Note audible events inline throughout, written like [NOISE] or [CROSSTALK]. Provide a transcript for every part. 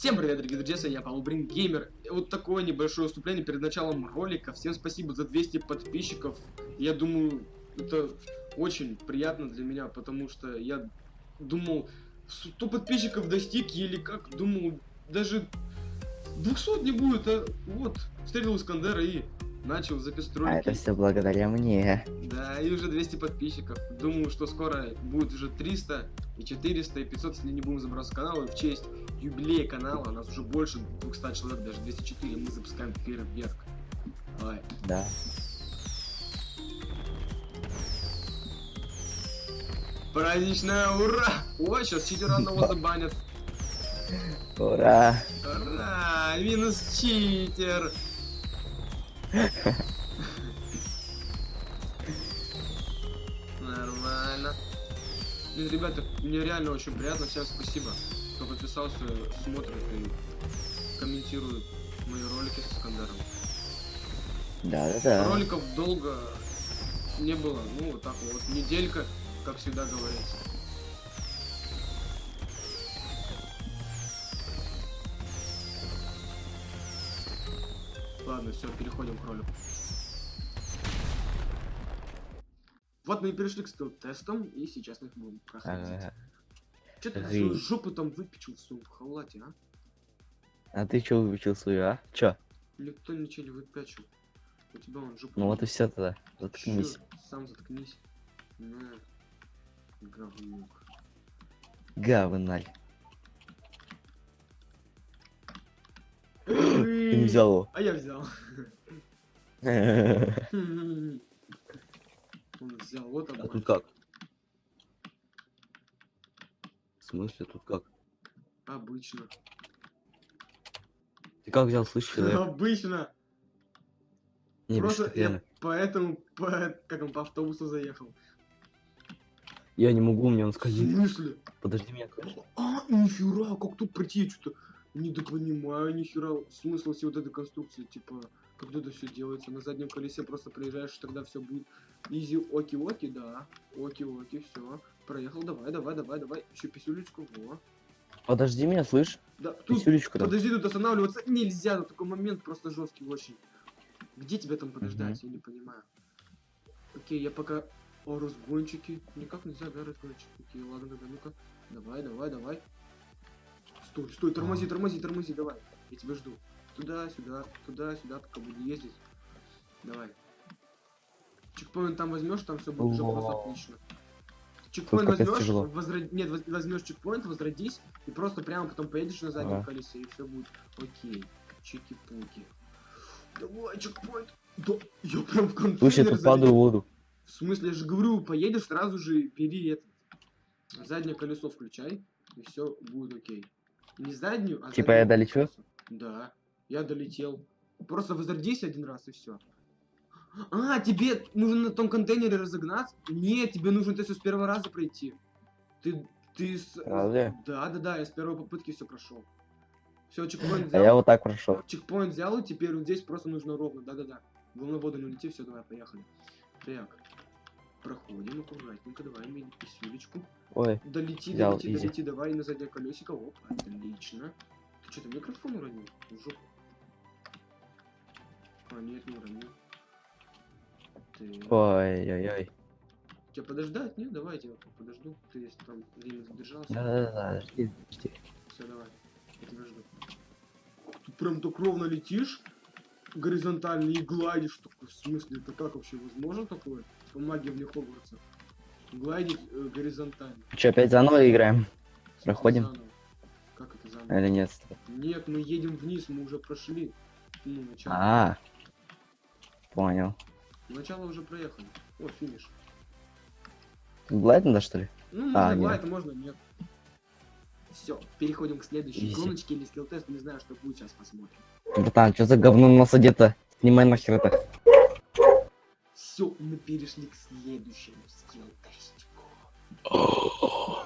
Всем привет, дорогие друзья, с вами я, Павел Брин Геймер. Вот такое небольшое вступление перед началом ролика. Всем спасибо за 200 подписчиков. Я думаю, это очень приятно для меня, потому что я думал, 100 подписчиков достиг, или как, думал, даже 200 не будет, а вот, встретил Искандера и начал записывать А это все благодаря мне. Да, и уже 200 подписчиков. Думаю, что скоро будет уже 300, и 400, и 500, если не будем забросить канал. И в честь юбилея канала, у нас уже больше 200 человек, даже 204, мы запускаем фейерверк. Давай. Да. Праздничное ура! Ой, сейчас читера одного [LAUGHS] забанят. Ура! Ура! Минус читер! Нормально. Блин, ребята, мне реально очень приятно. Всем спасибо, кто подписался, смотрит и комментирует мои ролики с Искандером. Да, да, да. Роликов долго не было. Ну, вот так вот. Неделька, как всегда говорится. Ладно, все, переходим к ролику. Вот мы и перешли к скилл-тестам, и сейчас мы их будем проходить. Ага. Че ты свою жопу там выпечил в своем халате, а? А ты чё выучил свою, а? Чё? Никто ничего не выпячил. У тебя он жопу... Ну вот и все тогда. Заткнись. Чё? Сам заткнись. На. Говнюк. Говналь. Взял его. А я взял. [LAUGHS] Он взял, вот А тут как? В смысле, тут как? Обычно. Ты как взял, слышишь? [LAUGHS] Обычно. Не, Просто я поэтому по, как он по автобусу заехал. Я не могу, мне он смысле? Подожди меня, короче. А, нихера, как тут пройти? Я что-то недопонимаю, нихера смысл всей вот этой конструкции, типа, как это все делается. На заднем колесе просто проезжаешь, тогда все будет изи, оки-оки, да. Оки-оки, все. Проехал, давай, давай, давай, давай. Еще писюлечку, во. Подожди меня, слышь? Да, тут, Писюлечку там. подожди, тут останавливаться нельзя, тут такой момент просто жесткий очень. Где тебя там подождать, я не понимаю. Окей, я пока... О, разгончики. Никак нельзя, да, разгончики. Окей, ладно, тогда ну-ка. Давай, давай, давай. Стой, стой, тормози, тормози, тормози, давай. Я тебя жду. Туда, сюда, туда, сюда, пока буду ездить. Давай. Чекпоинт там возьмешь, там все будет уже просто отлично. Чекпоинт возьмешь, возра- нет, воз- возьмешь чекпоинт, возродись, и просто прямо потом поедешь на заднем Ага. колесе, и все будет окей. Чики-пуки. Давай, чекпоинт. Да, я прям в контейнер Слушай, тут падаю в воду. В смысле, я же говорю, поедешь, сразу же бери это. Заднее колесо включай, и все будет окей. Не заднюю, а Типа я заднее долечу? Да, я долетел. Просто возродись один раз и все. А, тебе нужно на том контейнере разогнаться? Нет, тебе нужно все с первого раза пройти. Ты, ты с... Разве? Да, да, да, я с первой попытки все прошел. Все, чекпоинт А взял. я вот так прошел. Чекпоинт взял, и теперь вот здесь просто нужно ровно. Да-да-да. Волновода не улети, все, давай, поехали. Так. Проходим аккуратненько, давай, мини писюлечку. Ой, Долети, Взял, долети, изи. долети, давай на заднее колесико. Оп, отлично. Ты что-то микрофон уронил? В жопу. А, нет, не уронил. Так. ой-ой-ой. Тебя подождать? Нет, давай я тебя подожду. Ты если там время задержался. Да-да-да, жди, жди. Все, давай. Я тебя жду. Ты прям так ровно летишь, горизонтально и гладишь. Такой, в смысле, это как вообще возможно такое? По магии в Хогвартса. Гладить э, горизонтально. Че, опять заново играем? Проходим? Заново. Как это заново? Или нет? Нет, мы едем вниз, мы уже прошли. Ну, начало. А, понял. Начало уже проехали. О, финиш. Глайд надо, что ли? Ну, можно А, нет. глайд, можно нет. Все, переходим к следующей Изи. гоночке или скилл-тест. Не знаю, что будет, сейчас посмотрим. Братан, что за говно на нас одето? Снимай нахер это. Все, мы перешли к следующему скилл-тестику. [GASPS]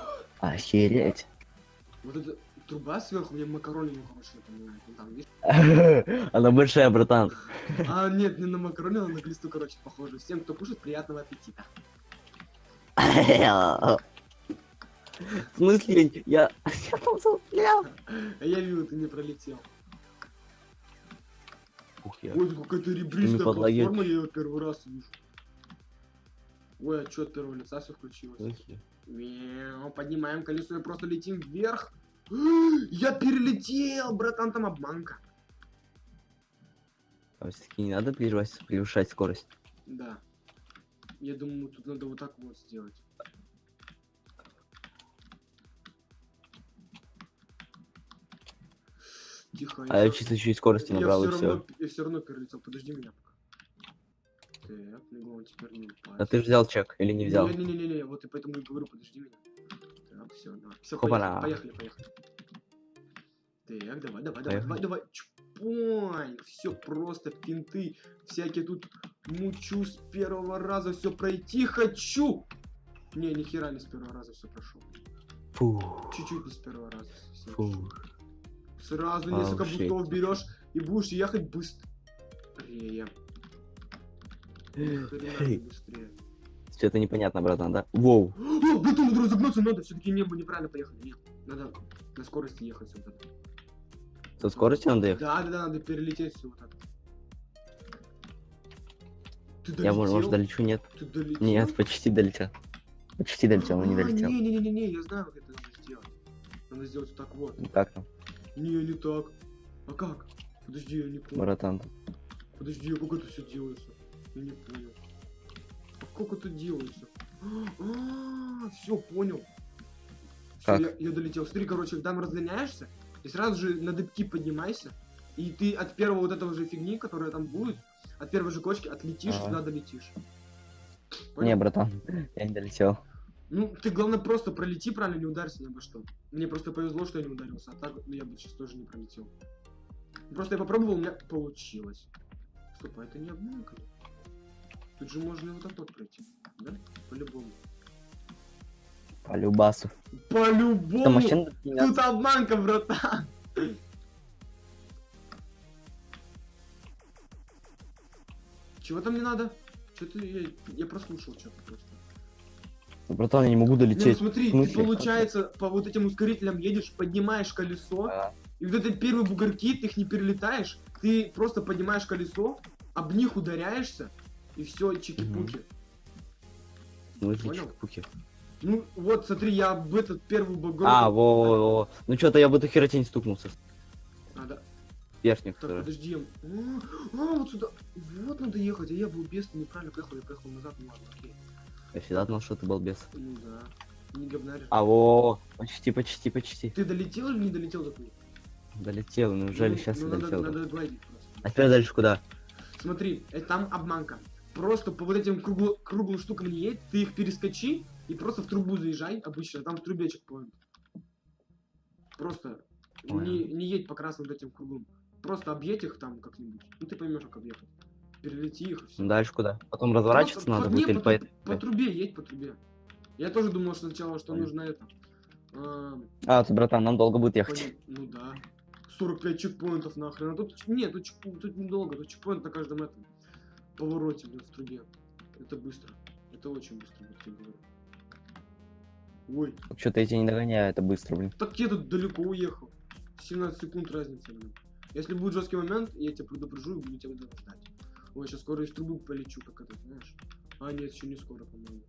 Охереть. Вот эта труба сверху, мне макарони не короче напоминает. Ну, там, видишь? [LAUGHS] Она большая, братан. [LAUGHS] А, нет, не на макарони, а на глисту, короче, похоже. Всем, кто кушает, приятного аппетита. [LAUGHS] В смысле? Я... Я там. А я видел, ты не пролетел. Ух, я. Ой, какая-то ребристая платформа, я ее первый раз вижу. Ой, а что от первого лица все включилось? Мяу, поднимаем колесо и просто летим вверх. [GASPS] Я перелетел, братан, там обманка. А все-таки не надо превышать, превышать скорость. Да. Я думаю, тут надо вот так вот сделать. Тихо. А я чисто чуть скорости я набрал и все. равно, я все равно перелетел. Подожди меня пока. Так, ну теперь не упасть. А ты взял чек или не взял? Не-не-не, вот и поэтому и говорю, подожди меня. Так, все, давай. Все, Хопана. поехали, поехали, поехали. Так, давай, давай, давай, давай, давай. Чпонь! Все просто финты. Всякие тут мучу с первого раза все пройти хочу. Не, ни хера не с первого раза все прошел. Чуть-чуть не с первого раза. всё. Фу. Сразу Вау, несколько shit. бустов берешь и будешь ехать быстрее. Быстрее. Что-то непонятно, братан, да? Воу. О, надо разогнаться надо, все-таки небо неправильно поехали. Нет, надо на скорости ехать сюда. Со скоростью надо ехать? Да, да, да, надо перелететь все вот так. Ты долетел? Я, может, долечу? Нет. Ты долетел? Нет, почти долетел. Почти долетел, но не А, долетел. Не-не-не-не, я знаю, как это надо сделать. Надо сделать вот так вот. Как там, Не, не так. А как? Подожди, я не понял. братан? Подожди, а как это все делается? Я не понял. А как это делается? А, все, понял. Все, я, я долетел. Смотри, короче, когда разгоняешься, и сразу же на дыбки поднимайся, и ты от первого вот этого же фигни, которая там будет, от первой же кочки отлетишь, Ага. сюда долетишь. Не, Понял? братан, [LAUGHS] я не долетел. Ну, ты главное просто пролети правильно, не ударься ни обо что. Мне просто повезло, что я не ударился, а так ну, я бы сейчас тоже не пролетел. Просто я попробовал, у меня получилось. Стоп, а это не обманка? Тут же можно и вот так вот пройти, да? По-любому. По любасу. По-любому! Там машина Тут обманка, братан! Чего там не надо? Что-то я, я прослушал что-то просто. Братан, я не могу Не, ну долететь. смотри, ты получается по вот этим ускорителям едешь, поднимаешь колесо, А, и вот эти первые бугорки, ты их не перелетаешь, ты просто поднимаешь колесо, об них ударяешься, и все, чики-пуки. смысле, Понял? чик-пуки? Ну, вот, смотри, я об этот первый бугор... А, во, во, во. Ну что-то я в эту херотень стукнулся. Да. Верхних, Так, который. подожди. А, а, вот сюда. Вот надо ехать, а я был без, неправильно поехал, я поехал назад, ну ладно, окей. Я всегда знал, что ты балбес. Ну да. Не говнарь. А, во, почти, почти, почти. Ты долетел или не долетел до туда? Долетел, неужели Ну, сейчас ну, я надо, долетел? надо просто. А теперь дальше куда? Смотри, это там обманка. Просто по вот этим кругло- круглым штукам не едь, ты их перескочи и просто в трубу заезжай обычно, там в трубе чекпоинт. Просто не, не едь по красным вот этим круглым. Просто объедь их там как-нибудь. Ну ты поймешь, как объехать. Перелети их и все. Дальше куда? Потом разворачиваться надо будет или по, по по трубе едь по трубе. Я тоже думал сначала, что нужно это. а, А, ты, братан, нам долго будет ехать. Ну да. 45 чекпоинтов нахрен. А тут нет, тут, тут недолго, тут чекпоинт на каждом этом повороте, блин, в трубе. Это быстро. Это очень быстро, я говорю. Ой, Что-то я тебя не догоняю, это быстро, блин. так я тут далеко уехал. 17 секунд разница, блин. Если будет жесткий момент, я тебя предупрежу и буду тебя ждать. Ой, сейчас скоро из трубы полечу, как это, знаешь. А, нет, еще не скоро, по-моему.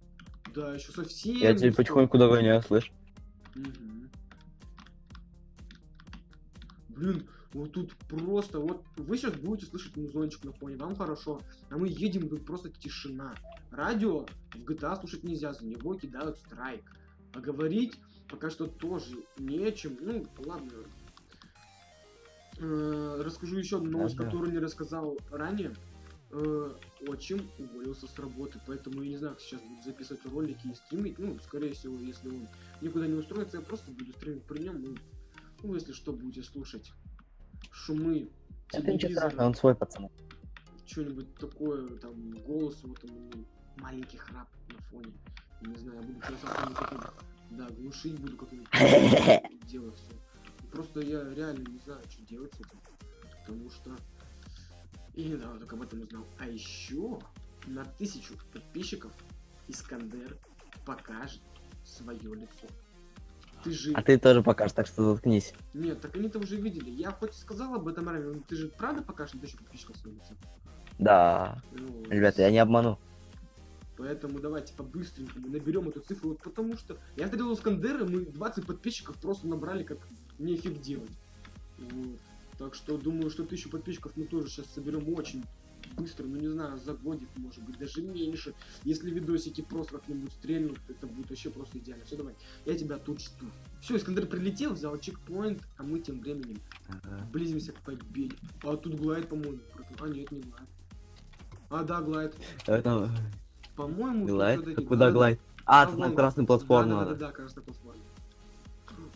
Да, еще совсем. Я тебя скоро. потихоньку догоняю, слышь? Мгм. Блин, вот тут просто, вот вы сейчас будете слышать музончик на фоне, вам хорошо, а мы едем, тут просто тишина. Радио в GTA слушать нельзя, за него кидают страйк. А говорить пока что тоже нечем. Ну, ладно. Э, Расскажу еще одну новость, которую не рассказал ранее. Э, Отчим уволился с работы, поэтому я не знаю, как сейчас буду записывать ролики и стримить. Ну, скорее всего, если он никуда не устроится, я просто буду стримить при нем. Ну, ну, если что, будете слушать шумы Это ничего страшного, он свой пацан. что-нибудь такое, там, голос, вот там, ну, маленький храп на фоне. Я не знаю, я буду таким, да, глушить буду как-нибудь [LAUGHS] делать все. Просто я реально не знаю, что делать с этим. Потому что я недавно только об этом узнал. А еще на тысячу подписчиков Искандер покажет свое лицо. Ты же... А ты тоже покажешь, так что заткнись. Нет, так они-то уже видели. Я хоть и сказал об этом ранее, но ты же правда покажешь на тысячу подписчиков становится? Да. Ну, Ребята, я не обману. Поэтому давайте по-быстренькому наберем эту цифру, вот потому что я встретил Искандера, мы 20 подписчиков просто набрали, как нефиг делать. Вот. Так что думаю, что тысячу подписчиков мы тоже сейчас соберем очень быстро, ну не знаю, за годик, может быть, даже меньше. Если видосики просто как-нибудь стрельнут, это будет вообще просто идеально. Все, давай, я тебя тут жду. Все, Искандер прилетел, взял чекпоинт, а мы тем временем Ага. близимся к победе. А тут глайд, по-моему. А, нет, не глайд. А, да, глайд. По-моему, глайд? Куда глайд? А, на красную платформу Да, да, да, красная платформа.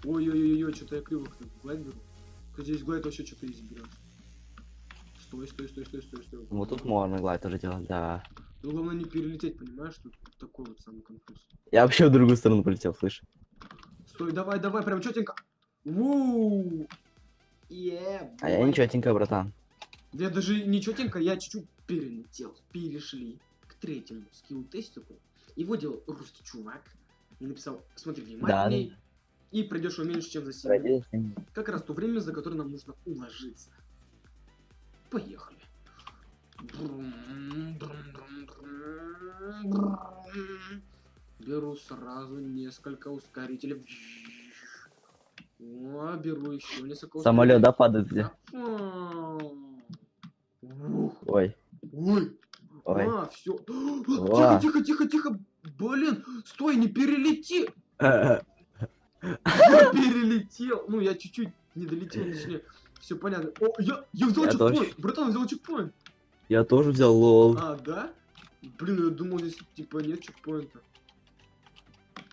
Ой-ой-ой, что-то я криво глайд беру. Здесь глайд вообще что-то изи берет. Стой, стой, стой, стой, стой, стой. Вот тут можно глайд тоже делать, да. Ну, главное не перелететь, понимаешь, тут такой вот самый конфуз. Я вообще в другую сторону полетел, слышь. Стой, давай, давай, прям четенько. Вуу! Е, А я бой. ничеготенько, братан. Я даже не четенько, я чуть-чуть перелетел. Перешли к третьему скилл-тестику. Его делал русский чувак. И написал, смотри внимательней. И пройдешь его меньше, чем за 7 минут. Как раз то время, за которое нам нужно уложиться. Поехали. Беру сразу несколько ускорителей. О, беру еще несколько Самолет, да, падает где? Ой, Ой, ой. а, все. Тихо, тихо, тихо, тихо. Блин, стой, не перелети. [LAUGHS] Я перелетел. Ну, я чуть-чуть не долетел, точнее. Все понятно. О, я, я взял Я чекпоинт. тоже. Братан, взял чекпоинт. Я тоже взял лол. А, да? Блин, я думал, здесь типа нет чекпоинта.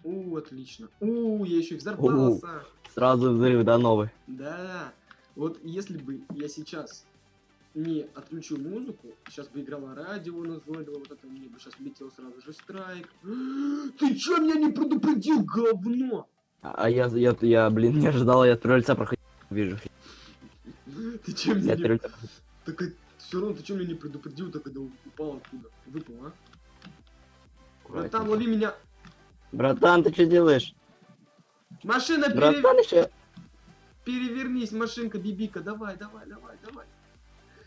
У, отлично. У, я еще взорвался. Сразу взрыв, да, новый. Да. Вот если бы я сейчас не отключил музыку, сейчас бы играло радио назойливо, вот это мне бы сейчас летел сразу же страйк. [GASPS] Ты чё меня не предупредил, говно? А я, я, я, блин, не ожидал, я лица проходил. Вижу. Ты чё Я меня не... Так все равно ты чё меня не предупредил, так когда упал оттуда? Выпал, а? Братан, лови меня. Братан, ты что делаешь? Машина, пере- Братан еще. перевернись, машинка, бибика, давай, давай, давай, давай.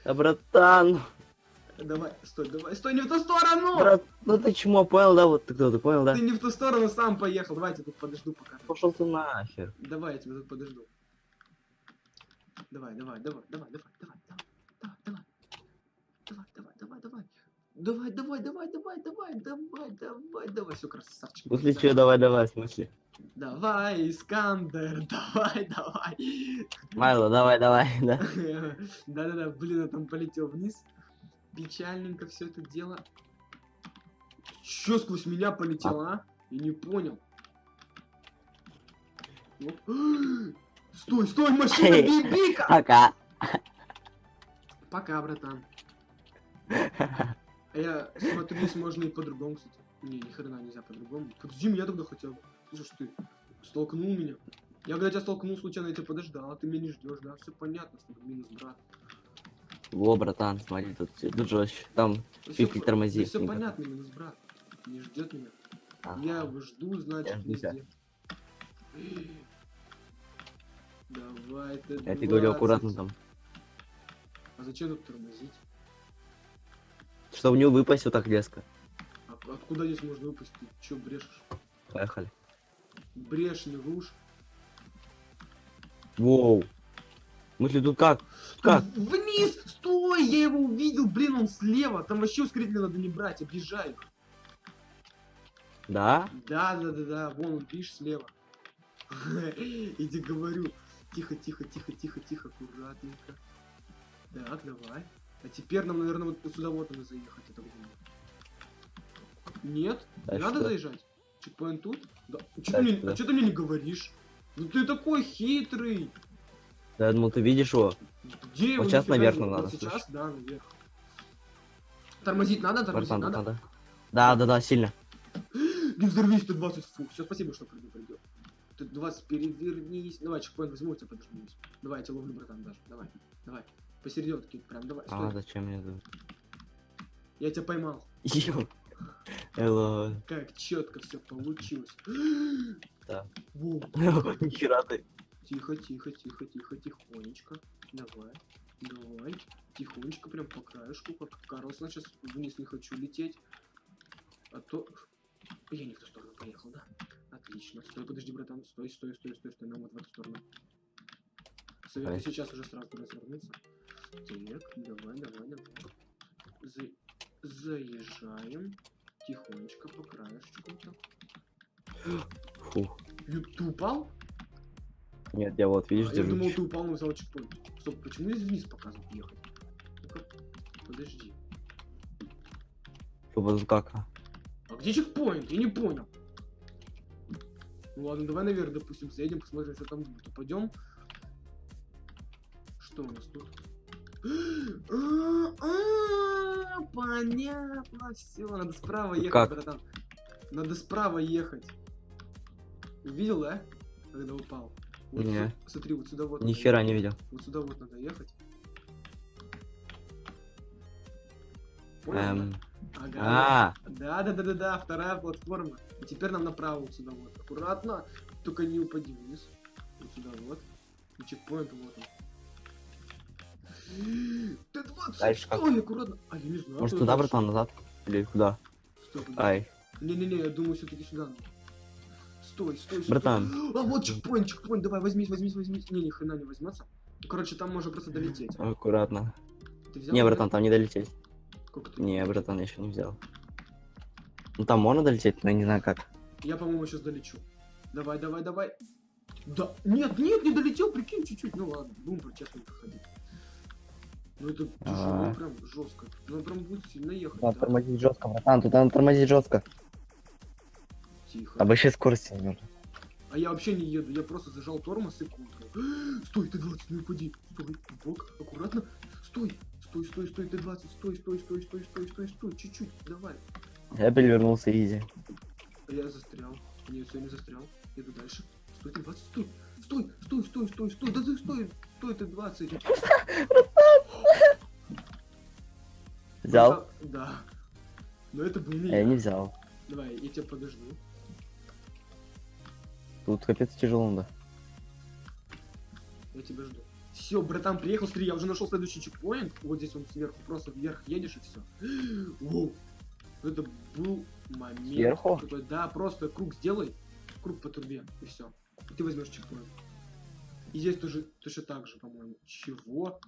А, братан. Давай, стой, давай, стой, не в ту сторону! Брат, ну ты чмо, понял, да? Вот ты кто, ты понял, да? Ты не в ту сторону сам поехал, давай я тебя тут подожду пока. Пошел ты нахер. Давай, я тебя тут подожду. Давай, давай, давай, давай, давай, давай, давай, давай, давай, давай, давай, давай. Давай, давай, давай, давай, давай, давай, давай, давай, все, красавчик. В смысле, что, давай, давай, в смысле? Давай, Искандер, давай, давай. Майло, давай, давай, да. Да-да-да, блин, я там полетел вниз. Печальненько все это дело. Чё сквозь меня полетело, а? Я не понял. Оп. [GASPS] Стой, стой, машина, бибика! Пока. Пока, братан. А я смотрю, здесь можно и по-другому, кстати. Не, ни хрена нельзя по-другому. Подожди меня тогда хотя бы. Слушай, ты столкнул меня. Я когда тебя столкнул случайно, я тебя подождал, а ты меня не ждешь, да? Все понятно, с тобой минус брат. Во, братан, смотри, тут, тут жестче. Там чуть-чуть тормози. Все Никак. понятно, минус брат. Не ждет меня. Ага. Я его жду, значит, Я жду везде. [GASPS] Давай ты. Я тебе говорю, 20. аккуратно там. А зачем тут тормозить? Чтобы не выпасть вот так резко. А откуда здесь можно выпасть? Ты чё брешешь? Поехали. Брешь, не рушь. Воу. Мысли тут как? Как? Вниз! Стой! Я его увидел, блин, он слева. Там вообще ускоритель надо не брать, объезжай. Да? Да, да, да, да, вон он, видишь, слева. [LAUGHS] Иди говорю. Тихо, тихо, тихо, тихо, тихо, аккуратненько. Так, давай. А теперь нам, наверное, вот сюда вот надо заехать, так думаю. Нет? Да не надо что? заезжать? Чекпоинт тут? Да. Чё Да ты мне, что? а что ты мне не говоришь? Ну ты такой хитрый. Да, я думал, ты видишь его. Где Вот сейчас наверх Вот надо, Сейчас, слышь. да, наверх. Тормозить надо, тормозить надо. братан, да. Да, да, сильно. [GASPS] Не взорвись, 120, фу. Все, спасибо, что предупредил. Ты 20 перевернись. Давай, чекпоинт возьму, тебя подожду. Давай, я тебя ловлю, братан, даже. Давай, давай. Посерединке, прям, давай, стой. А, зачем мне это? Я тебя поймал. Эло. Как четко все получилось. [GASPS] Да. Во, [LAUGHS] Нихера ты. Тихо, тихо, тихо, тихо, тихонечко. Давай, давай. Тихонечко, прям по краешку, как Карлсон. Сейчас вниз не хочу лететь. А то... Я не в ту сторону поехал, да? Отлично. Стой, подожди, братан. Стой, стой, стой, стой, стой. Нам вот в эту сторону. Советую Ай. сейчас уже сразу развернуться. Так, давай, давай, давай. За- Заезжаем. Тихонечко по краешку. Так. Фух. Упал? Нет, я вот, видишь, А, я думал, ты упал, но взял чекпоинт. Стоп, почему здесь вниз показывает ехать? Ну-ка, подожди. Что вот как? А где чекпоинт? Я не понял. Ну ладно, давай наверх, допустим, заедем, посмотрим, что там будет. Упадем. Что у нас тут? А, а, Понятно, все, надо справа ехать, Как? братан. Надо справа ехать. Видел, да? Когда упал. Вот Не. сю- Смотри, вот сюда вот. Ни хера не видел. Вот сюда вот надо ехать. Понял, Эм. Ага. А, Да, да, да, да, да, вторая платформа. И теперь нам направо вот сюда вот. Аккуратно. Только не упади вниз. Вот сюда вот. И чекпоинт вот он. Т-20, Дальше как? стой, аккуратно. А, я не знаю. может туда, братан, назад? Или куда? Подожди. Ай. Не-не-не, я думаю, все-таки сюда надо. Стой, стой, стой. Братан. А, вот чекпоинт, чекпоинт, давай, возьмись, возьмись, возьмись. Не, ни хрена не возьмется. Короче, там можно просто долететь. Аккуратно. Ты взял? Не, да? братан, там не долететь. Ты? Не, братан, я еще не взял. Ну там можно долететь, но я не знаю как. Я, по-моему, сейчас долечу. Давай, давай, давай. Да, нет, нет, не долетел, прикинь, чуть-чуть. Ну ладно, будем по честно проходить. Ну это тяжело, А. прям жестко. Ну прям будет сильно ехать. Надо да. тормозить жестко, братан, тут надо тормозить жестко. Тихо. А вообще скорости нужно. А я вообще не еду, я просто зажал тормоз и контрол. Стой, ты 20, не упади. Стой, бок, аккуратно. Стой, стой, стой, стой, ты 20, стой, стой, стой, стой, стой, стой, стой, чуть-чуть, давай. Я перевернулся изи. А я застрял. Нет, все, не застрял. Еду дальше. Стой, ты 20, стой. Стой, стой, стой, стой, стой. Да ты стой, стой, ты 20. Взял? Да. Но это был не А я я. не взял. Давай, я тебя подожду. Тут капец тяжело надо. Я тебя жду. Все, братан, приехал, смотри, я уже нашел следующий чекпоинт. Вот здесь он сверху, просто вверх едешь и все. [GASPS] Воу. Это был момент. Сверху? такой, да, просто круг сделай. Круг по трубе, и все. И ты возьмешь чекпоинт. И здесь тоже точно так же, по-моему. Чего?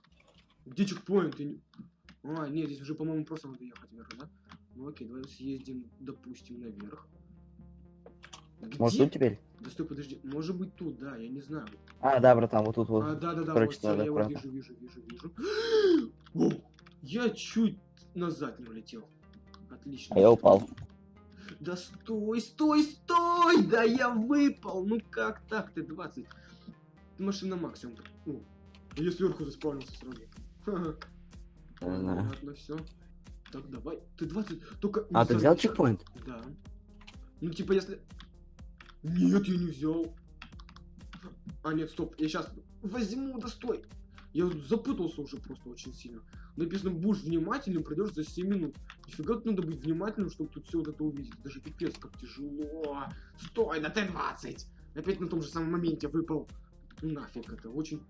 Где чекпоинт? Не- А, нет, здесь уже, по-моему, просто надо ехать вверх, да? Ну окей, давай съездим, допустим, наверх. Может Где? тут теперь? Да стой, подожди. Может быть тут, да, я не знаю. А, да, братан, вот тут вот. А, да, да, да, Короче, вот, надо я аккуратно. вижу, вижу, вижу, вижу. Воу, я чуть назад не улетел. Отлично. А я упал. Да стой, стой, стой! Да я выпал! Ну как так, ты 20? Ты машина максимум. О, я сверху заспавнился сразу. Ха-ха. Понятно, все. Так, давай. Ты 20, только... А, ты взял чекпоинт? Да. Ну, типа, если... Нет, я не взял. А, нет, стоп, я сейчас возьму, да стой. Я запутался уже просто очень сильно. Написано, будешь внимательным, пройдешь за 7 минут. Нифига тут надо быть внимательным, чтобы тут все вот это увидеть. Даже пипец, как тяжело. Стой, да ты 20. Опять на том же самом моменте выпал. Нафиг это, очень...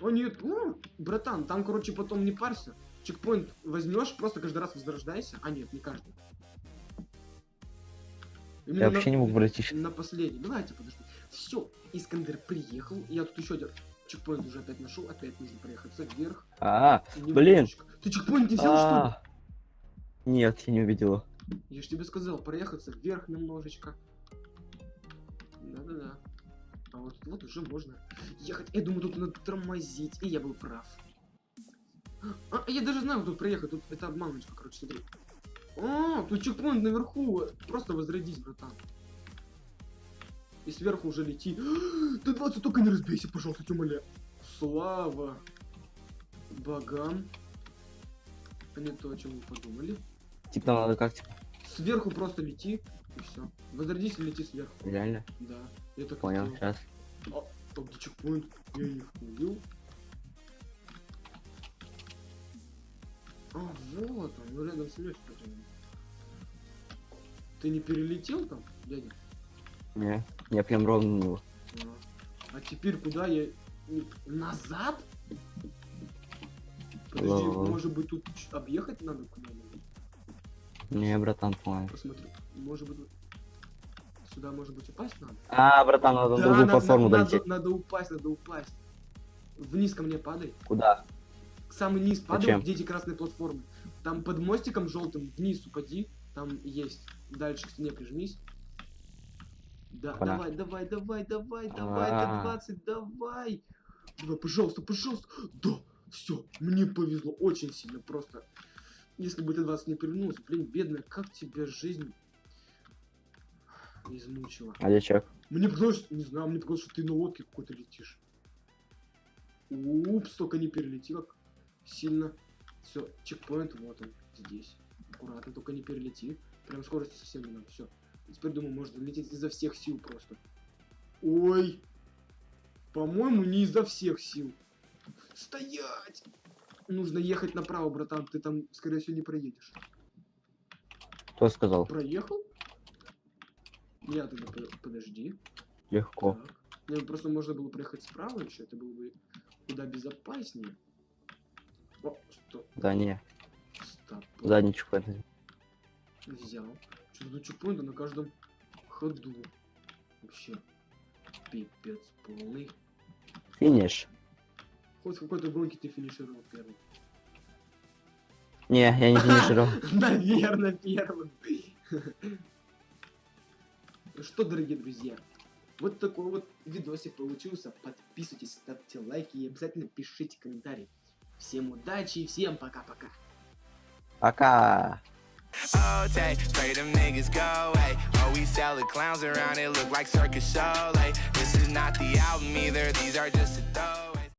О нет, ну, братан, там, короче, потом не парься. Чекпоинт возьмешь, просто каждый раз возрождайся. А нет, не каждый. Именно Я на- вообще не мог пройти. на последний. Давайте, подожди. Все, Искандер приехал. Я тут еще один чекпоинт уже опять нашел. Опять нужно проехаться вверх. А, И блин. немножечко. Ты чекпоинт не взял, что ли? а. Нет, я не увидел его. Я же тебе сказал, проехаться вверх немножечко. Да-да-да. А вот, вот уже можно ехать. Я думаю, тут надо тормозить. И я был прав. А, я даже знаю, как тут проехать. Тут это обманочка, короче, смотри. А, тут чекпоинт наверху. Просто возродись, братан. И сверху уже лети. [GASPS] Ты 20 только не разбейся, пожалуйста, умоляю. Слава богам. А не то, о чем вы подумали. Типа нам надо как, типа, Сверху просто лети, и все. Возродись и лети сверху. реально? Да. Я так Понял, сейчас. А, где чекпоинт? Я их убил. А, вот он, ну рядом с лёгким. Ты не перелетел там, дядя? Не, я прям ровно на него. А, а теперь куда я... Назад? Подожди, может быть тут объехать надо куда-нибудь? Не, братан, по-моему. Посмотри, может быть... Сюда, может быть, упасть надо? А, братан, надо на Да, другую на- платформу на- долететь. надо, надо упасть, надо упасть. Вниз ко мне падай. Куда? Самый низ Зачем? где эти красные платформы. Там под мостиком желтым вниз упади. Там есть. Дальше к стене прижмись. Да, Опа-на. давай, давай, давай, давай, давай, А. Т-20, давай. Давай, пожалуйста, пожалуйста. Да, все, мне повезло очень сильно просто. Если бы Т-20 не перевернулся, блин, бедная, как тебя жизнь измучила. А дичок? Мне показалось, не знаю, мне показалось, что ты на лодке какой-то летишь. Упс, только не перелети как сильно. Все, чекпоинт, вот он, здесь. Аккуратно, только не перелети. Прям скорости совсем не надо, все. Теперь, думаю, можно лететь изо всех сил просто. Ой! По-моему, не изо всех сил. Стоять! Нужно ехать направо, братан, ты там, скорее всего, не проедешь. Кто сказал? Проехал? Я тогда по- подожди. Легко. Так. Ну просто можно было проехать справа еще, это было бы куда безопаснее. О, стоп, Да не, стоп. задний чекпоинт. Взял. Тут чекпоинты на каждом ходу. Вообще. Пипец полный. Финиш. Хоть в какой-то гонке ты финишировал первым. Не, я не [LAUGHS] финишировал. Наверное, первым. Ну что, дорогие друзья, вот такой вот видосик получился. Подписывайтесь, ставьте лайки и обязательно пишите комментарии. Всем удачи и всем пока-пока. Пока. Oh, take, pray them niggas go away. Oh, we sell the clowns around, it look like circus show. Like, this is not the album either, these are just a throw.